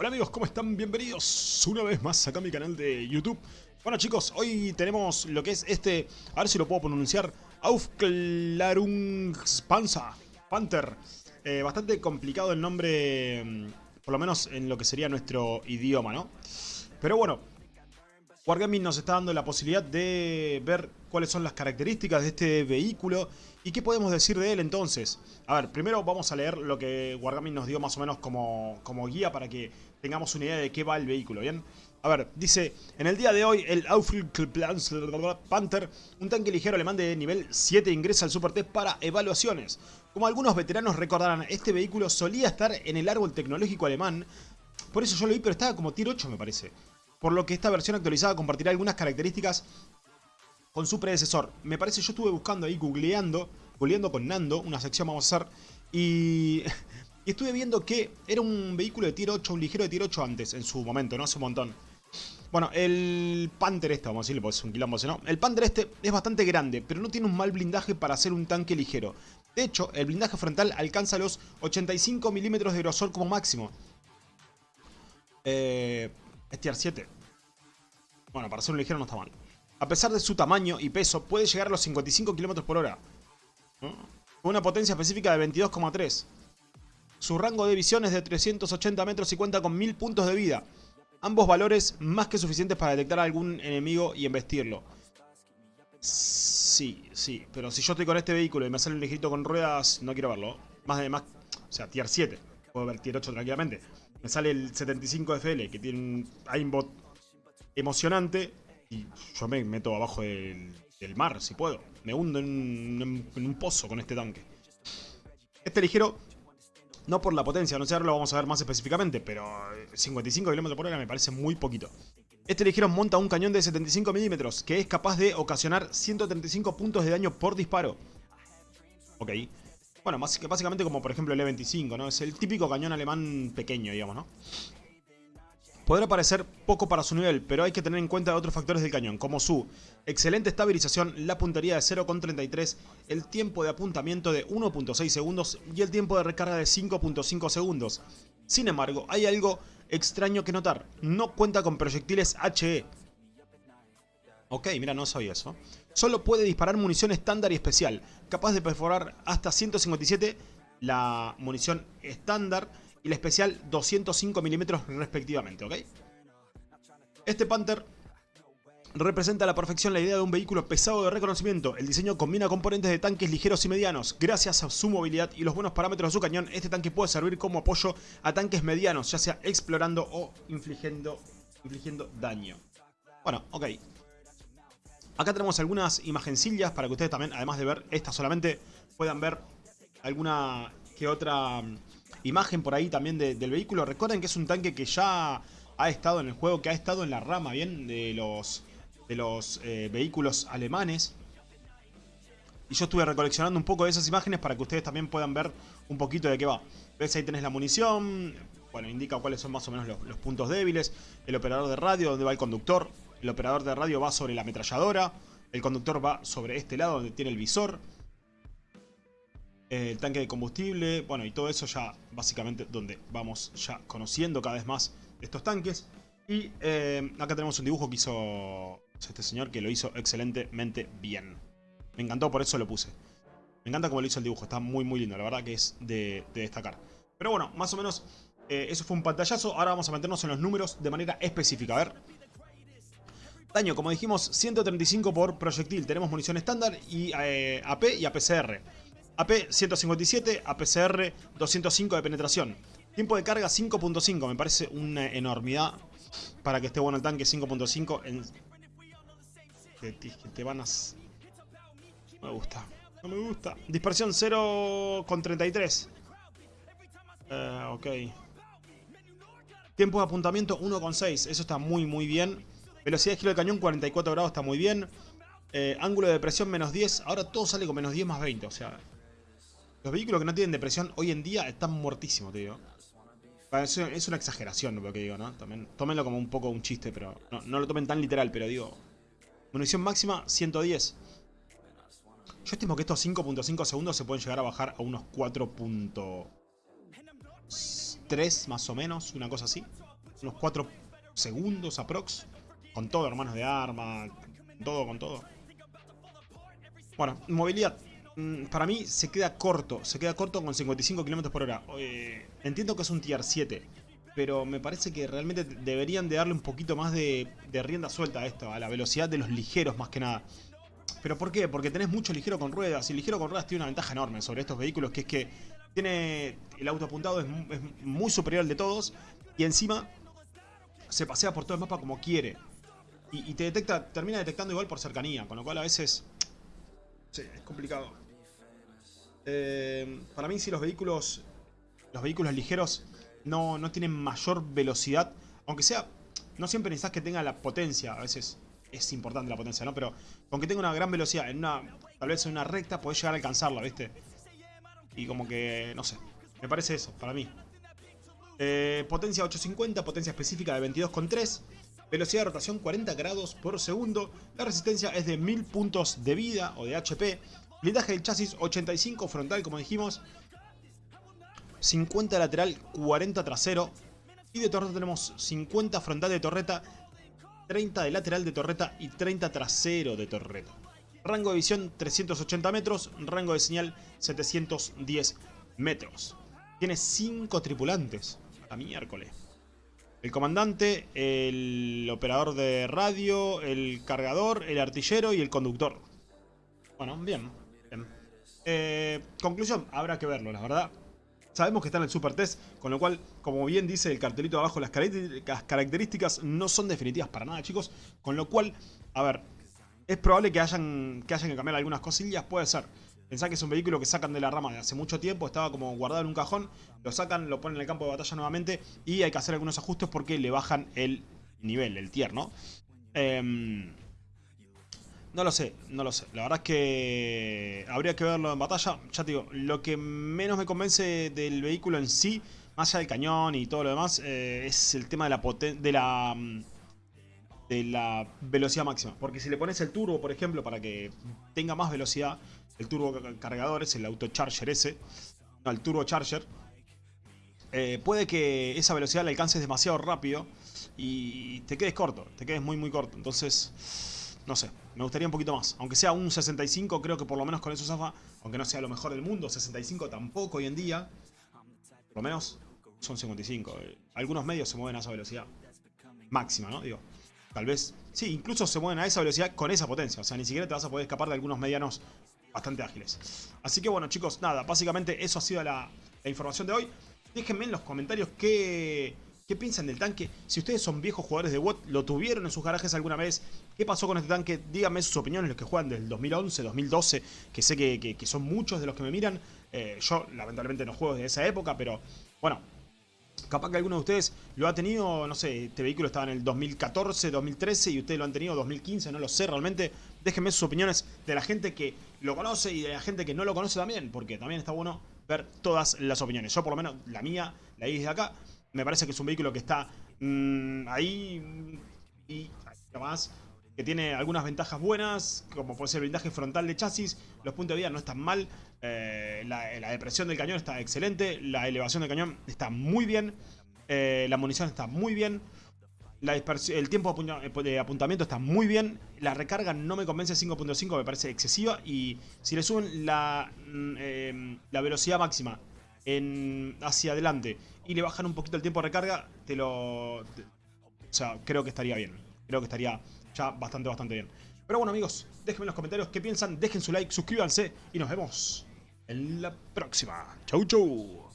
Hola amigos, ¿cómo están? Bienvenidos una vez más acá a mi canal de YouTube. Bueno chicos, hoy tenemos lo que es este, a ver si lo puedo pronunciar, Aufklärungspanzer, Panther. Eh, bastante complicado el nombre, mm, por lo menos en lo que sería nuestro idioma, ¿no? Pero bueno, Wargaming nos está dando la posibilidad de ver cuáles son las características de este vehículo y qué podemos decir de él entonces. A ver, primero vamos a leer lo que Wargaming nos dio más o menos como, como guía para que tengamos una idea de qué va el vehículo, ¿bien? A ver, dice, en el día de hoy el Panther, un tanque ligero alemán de nivel 7 ingresa al Super T para evaluaciones. Como algunos veteranos recordarán, este vehículo solía estar en el árbol tecnológico alemán, por eso yo lo vi, pero estaba como tier 8 me parece por lo que esta versión actualizada compartirá algunas características con su predecesor. Me parece, yo estuve buscando ahí, googleando, googleando con Nando, una sección vamos a hacer, y, y estuve viendo que era un vehículo de tier 8, un ligero de tier 8 antes, en su momento, no hace un montón. Bueno, el Panther este, vamos a decirle, porque es un quilombo, ¿no? El Panther este es bastante grande, pero no tiene un mal blindaje para ser un tanque ligero. De hecho, el blindaje frontal alcanza los 85 milímetros de grosor como máximo. Eh, es tier 7. Bueno, para ser un ligero no está mal. A pesar de su tamaño y peso, puede llegar a los 55 km por hora. Con una potencia específica de 22,3. Su rango de visión es de 380 metros y cuenta con 1000 puntos de vida. Ambos valores más que suficientes para detectar a algún enemigo y embestirlo. Sí, sí, pero si yo estoy con este vehículo y me sale un ligerito con ruedas, no quiero verlo. Más de más, o sea, tier 7. Puedo ver tier 8 tranquilamente me sale el 75 FL, que tiene un aimbot emocionante, y yo me meto abajo del, mar, si puedo. Me hundo en un, pozo con este tanque. Este ligero, no por la potencia, no sé, ahora lo vamos a ver más específicamente, pero 55 km por hora me parece muy poquito. Este ligero monta un cañón de 75 milímetros, que es capaz de ocasionar 135 puntos de daño por disparo. Ok. Bueno, básicamente como por ejemplo el E25, ¿no? Es el típico cañón alemán pequeño, digamos, ¿no? Podrá parecer poco para su nivel, pero hay que tener en cuenta otros factores del cañón, como su excelente estabilización, la puntería de 0,33, el tiempo de apuntamiento de 1.6 segundos y el tiempo de recarga de 5.5 segundos. Sin embargo, hay algo extraño que notar, no cuenta con proyectiles HE. Ok, mira, no sabía eso. Solo puede disparar munición estándar y especial, capaz de perforar hasta 157 la munición estándar y la especial 205 milímetros respectivamente, ¿ok? Este Panther representa a la perfección la idea de un vehículo pesado de reconocimiento. El diseño combina componentes de tanques ligeros y medianos. Gracias a su movilidad y los buenos parámetros de su cañón, este tanque puede servir como apoyo a tanques medianos, ya sea explorando o infligiendo, infligiendo daño. Bueno, ok. Acá tenemos algunas imagencillas para que ustedes también, además de ver esta solamente, puedan ver alguna que otra mm, imagen por ahí también del vehículo. Recuerden que es un tanque que ya ha estado en el juego, que ha estado en la rama, ¿bien? De los, de los eh, vehículos alemanes. Y yo estuve recoleccionando un poco de esas imágenes para que ustedes también puedan ver un poquito de qué va. ¿Ves? Ahí tenés la munición. Bueno, indica cuáles son más o menos los puntos débiles. El operador de radio, donde va el conductor. El operador de radio va sobre la ametralladora. El conductor va sobre este lado donde tiene el visor. El tanque de combustible. Bueno, y todo eso ya básicamente donde vamos ya conociendo cada vez más estos tanques. Y eh, acá tenemos un dibujo que hizo este señor que lo hizo excelentemente bien. Me encantó, por eso lo puse. Me encanta cómo lo hizo el dibujo, está muy muy lindo, la verdad que es de, destacar. Pero bueno, más o menos eh, eso fue un pantallazo. Ahora vamos a meternos en los números de manera específica. A ver, Daño, como dijimos, 135 por proyectil. Tenemos munición estándar y eh, AP y APCR. AP 157, APCR 205 de penetración. Tiempo de carga 5.5, me parece una enormidad para que esté bueno el tanque 5.5 en... Que te, van a... No me gusta, no me gusta. Dispersión 0.33. Eh, ok. Tiempo de apuntamiento 1.6, eso está muy muy bien. Velocidad de giro del cañón 44 grados, está muy bien. Eh, ángulo de depresión menos 10. Ahora todo sale con menos 10 más 20. O sea, los vehículos que no tienen depresión hoy en día están muertísimos, te digo. Es una exageración lo que digo, ¿no? También, tómenlo como un poco un chiste, pero no, lo tomen tan literal, pero digo... Munición máxima 110. Yo estimo que estos 5.5 segundos se pueden llegar a bajar a unos 4. 3 más o menos, una cosa así. Unos 4 segundos aprox. Con todo, hermanos de arma, todo, con todo. Bueno, movilidad. Mm, para mí se queda corto, se queda corto con 55 km por hora. Eh, entiendo que es un tier 7, pero me parece que realmente deberían de darle un poquito más de, rienda suelta a esto, a la velocidad de los ligeros más que nada. ¿Pero por qué? Porque tenés mucho ligero con ruedas. Y ligero con ruedas tiene una ventaja enorme sobre estos vehículos, que es que tiene el auto apuntado, es, muy superior al de todos. Y encima se pasea por todo el mapa como quiere. Y, te detecta, termina detectando igual por cercanía, con lo cual a veces... Sí, es complicado. Eh, para mí si los vehículos, los vehículos ligeros no, no tienen mayor velocidad, aunque sea, no siempre necesitas que tenga la potencia, a veces es importante la potencia, ¿no? Pero con que tenga una gran velocidad en una, tal vez en una recta, podés llegar a alcanzarla, ¿viste? Y como que, no sé, me parece eso, para mí. Eh, potencia 850, potencia específica de 22,3. Velocidad de rotación 40 grados por segundo. La resistencia es de 1000 puntos de vida o de HP. Blindaje del chasis 85 frontal, como dijimos. 50 lateral, 40 trasero. Y de torreta tenemos 50 frontal de torreta 30 de lateral de torreta y 30 trasero de torreta. Rango de visión 380 metros, rango de señal 710 metros. Tiene 5 tripulantes. A miércoles. El comandante, el operador de radio, el cargador, el artillero y el conductor. Bueno, bien. Eh, conclusión, habrá que verlo, la verdad. Sabemos que está en el Super Test, con lo cual, como bien dice el cartelito abajo, las características no son definitivas para nada, chicos. Con lo cual, a ver, es probable que hayan que, hayan que cambiar algunas cosillas, puede ser. Pensá que es un vehículo que sacan de la rama de hace mucho tiempo, estaba como guardado en un cajón, lo sacan, lo ponen en el campo de batalla nuevamente y hay que hacer algunos ajustes porque le bajan el nivel, el tier, ¿no? Eh, no lo sé, no lo sé. La verdad es que habría que verlo en batalla. Ya te digo, lo que menos me convence del vehículo en sí, más allá del cañón y todo lo demás, eh, es el tema de la de la mm, de la velocidad máxima. Porque si le pones el turbo, por ejemplo, para que tenga más velocidad, el turbo cargador es el autocharger ese, no, el turbo charger, eh, puede que esa velocidad la alcances demasiado rápido y te quedes corto, te quedes muy muy corto. Entonces no sé, me gustaría un poquito más. Aunque sea un 65, creo que por lo menos con eso zafa. Aunque no sea lo mejor del mundo, 65 tampoco hoy en día. Por lo menos son 55. Algunos medios se mueven a esa velocidad. Máxima, ¿no? Digo, tal vez... Sí, incluso se mueven a esa velocidad con esa potencia. O sea, ni siquiera te vas a poder escapar de algunos medianos bastante ágiles. Así que bueno, chicos, nada. Básicamente eso ha sido la, información de hoy. Déjenme en los comentarios qué ¿Qué piensan del tanque? Si ustedes son viejos jugadores de WOT, lo tuvieron en sus garajes alguna vez, ¿qué pasó con este tanque? Díganme sus opiniones, los que juegan del 2011, 2012, que sé que, son muchos de los que me miran. Eh, yo, lamentablemente, no juego desde esa época, pero bueno, capaz que alguno de ustedes lo ha tenido, no sé, este vehículo estaba en el 2014, 2013 y ustedes lo han tenido 2015, no lo sé realmente. Déjenme sus opiniones de la gente que lo conoce y de la gente que no lo conoce también, porque también está bueno ver todas las opiniones. Yo por lo menos la mía la hice desde acá. Me parece que es un vehículo que está mm, ahí y además que tiene algunas ventajas buenas, como puede ser el blindaje frontal de chasis, los puntos de vida no están mal, eh, la, depresión del cañón está excelente, la elevación del cañón está muy bien, eh, la munición está muy bien, el tiempo de apuntamiento está muy bien, la recarga no me convence 5.5, me parece excesiva, y si le suben la, mm, eh, la velocidad máxima en, hacia adelante y le bajan un poquito el tiempo de recarga, te lo... o sea, creo que estaría bien. Creo que estaría ya bastante, bastante bien. Pero bueno, amigos, déjenme en los comentarios qué piensan, dejen su like, suscríbanse y nos vemos en la próxima. Chau, chau.